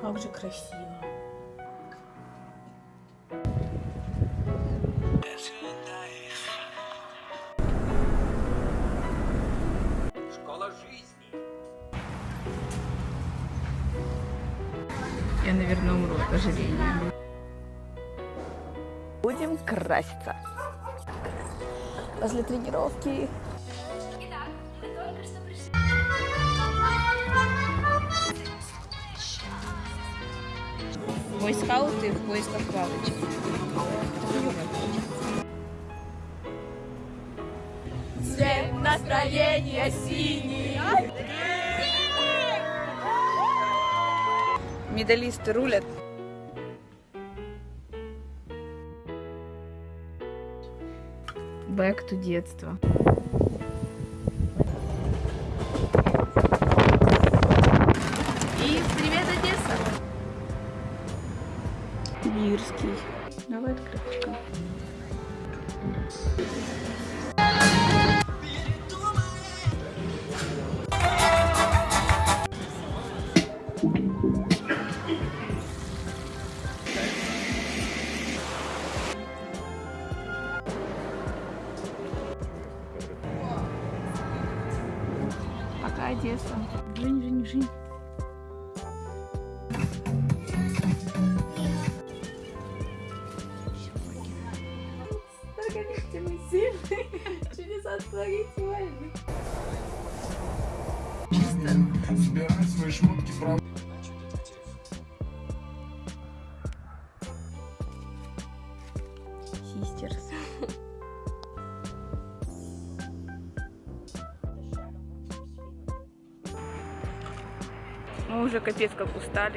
Как же красиво. Школа жизни. Я, наверное, умру от ожирения. Будем краситься. После тренировки. Бойскауты в поисках палочек. Цвет настроения синий. Медалисты рулят. Back to детство. Бирский. Давай открыточка. Пока, Одесса. Жень, Жень, Жень. Чудеса творить Собирай свои шмотки, правда. Систерс. Мы уже капец как устали.